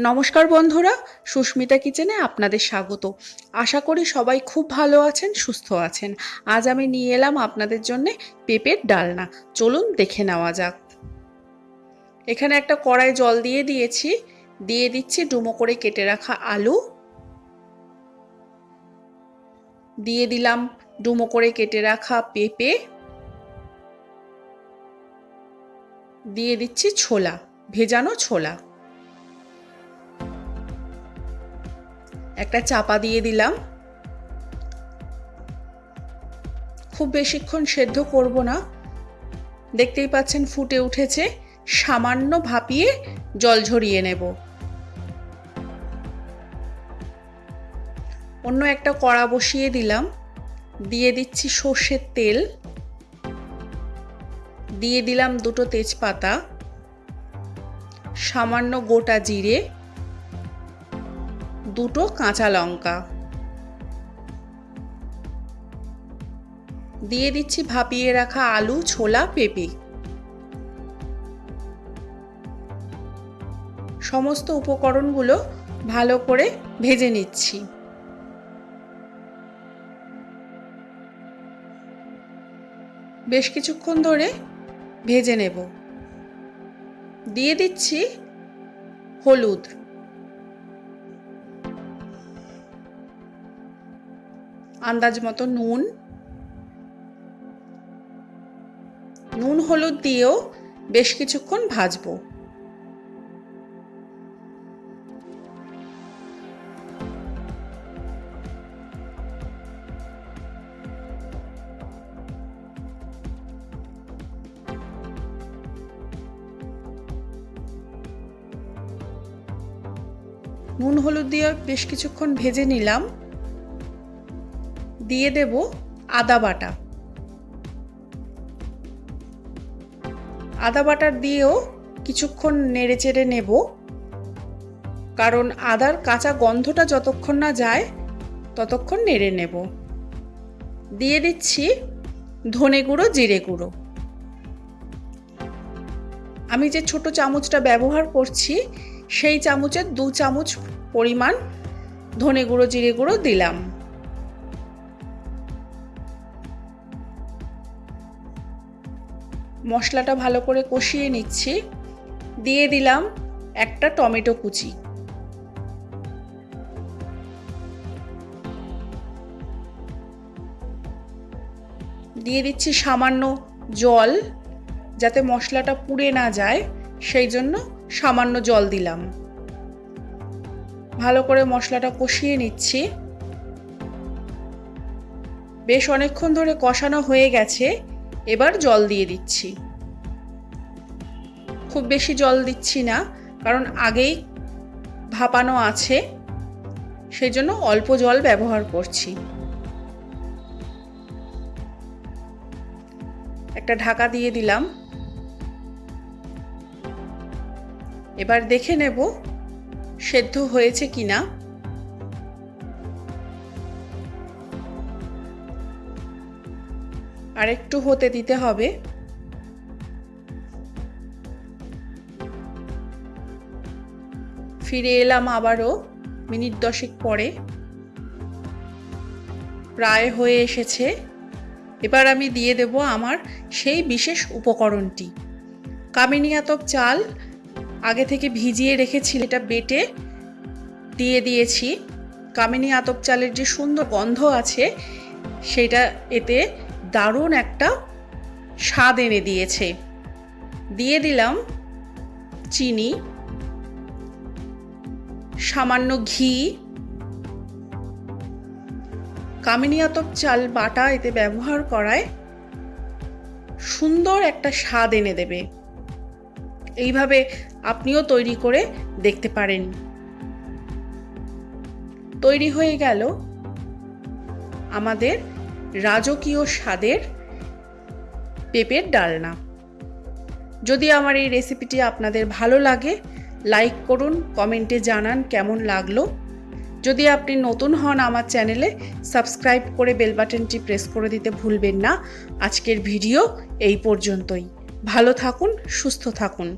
নমস্কার বন্ধুরা, সুস্মিতা কিচেনে আপনাদের স্বাগত। আশা করি সবাই খুব ভালো আছেন, সুস্থ আছেন। আজ আমি নিয়ে এলাম আপনাদের জন্যে পেঁপের ডালনা। চলুন দেখে নেওয়া যাক। এখানে একটা কড়াই জল দিয়ে দিয়েছি। দিয়ে দিচ্ছি ডুমো করে কেটে রাখা আলু। দিয়ে দিলাম ডুমো করে কেটে রাখা পেঁপে। দিয়ে দিচ্ছি ছোলা, ভেজানো ছোলা। একটা চাপা দিয়ে দিলাম। খুব বেশিক্ষণ সেদ্ধ করব না। দেখতেই পাচ্ছেন ফুটে উঠেছে। সামান্য ভাপিয়ে জল ঝরিয়ে নেব। অন্য একটা কড়া বসিয়ে দিলাম। দিয়ে দিচ্ছি সর্ষের তেল। দিয়ে দিলাম দুটো তেজপাতা। সামান্য গোটা জিরে। দুটো কাঁচা লঙ্কা। দিয়ে দিচ্ছি ভাপিয়ে রাখা আলু, ছোলা, পেঁপে। সমস্ত উপকরণগুলো ভালো করে ভেজে নিচ্ছি। বেশ কিছুক্ষণ ধরে ভেজে নেব। দিয়ে দিচ্ছি হলুদ। আন্দাজ মতো নুন। নুন, হলুদ দিয়েও বেশ কিছুক্ষণ ভাজবো। নুন, হলুদ দিয়ে বেশ কিছুক্ষণ ভেজে নিলাম। দিয়ে দেব আদা বাটা। আদা বাটার দিয়েও কিছুক্ষণ নেড়ে চেড়ে নেব। কারণ আদার কাঁচা গন্ধটা যতক্ষণ না যায়, ততক্ষণ নেড়ে নেব। দিয়ে দিচ্ছি ধনে গুঁড়ো, জিরে গুঁড়ো। আমি যে ছোট চামচটা ব্যবহার করছি, সেই চামচের দু চামচ পরিমাণ ধনে গুঁড়ো, জিরে গুঁড়ো দিলাম। মশলাটা ভালো করে কষিয়ে নিচ্ছি। দিয়ে দিলাম একটা টমেটো কুচি। দিয়ে দিচ্ছি সামান্য জল যাতে মশলাটা পুড়ে না যায়, সেই জন্য সামান্য জল দিলাম। ভালো করে মশলাটা কষিয়ে নিচ্ছি। বেশ অনেকক্ষণ ধরে কষানো হয়ে গেছে। এবার জল দিয়ে দিচ্ছি। খুব বেশি জল দিচ্ছি না, কারণ আগেই ভাপানো আছে সেই জন্য অল্প জল ব্যবহার করছি। একটা ঢাকা দিয়ে দিলাম। এবার দেখে নেব সেদ্ধ হয়েছে কিনা। আর একটু হতে দিতে হবে। ফিরে এলাম আবারও মিনিট দশেক পরে। প্রায় হয়ে এসেছে। এবার আমি দিয়ে দেব আমার সেই বিশেষ উপকরণটি। কামিনী আতপ চাল আগে থেকে ভিজিয়ে রেখেছি এটা বেটে দিয়ে দিয়েছি। কামিনী আতপ চালের যে সুন্দর গন্ধ আছে, সেটা এতে দারুণ একটা স্বাদ এনে দিয়েছে। দিয়ে দিলাম চিনি, সামান্য ঘি কামিনী আতপ চাল বাটা এতে ব্যবহার করায় সুন্দর একটা স্বাদ এনে দেবে। এইভাবে আপনিও তৈরি করে দেখতে পারেন। তৈরি হয়ে গেল আমাদের রাজকীয় স্বাদের পেঁপের ডালনা। যদি আমার এই রেসিপিটি আপনাদের ভালো লাগে, লাইক করুন, কমেন্টে জানান কেমন লাগল। যদি আপনি নতুন হন আমার চ্যানেলে, সাবস্ক্রাইব করে বেল বাটনটি প্রেস করে দিতে ভুলবেন না। আজকের ভিডিও এই পর্যন্তই। ভালো থাকুন, সুস্থ থাকুন।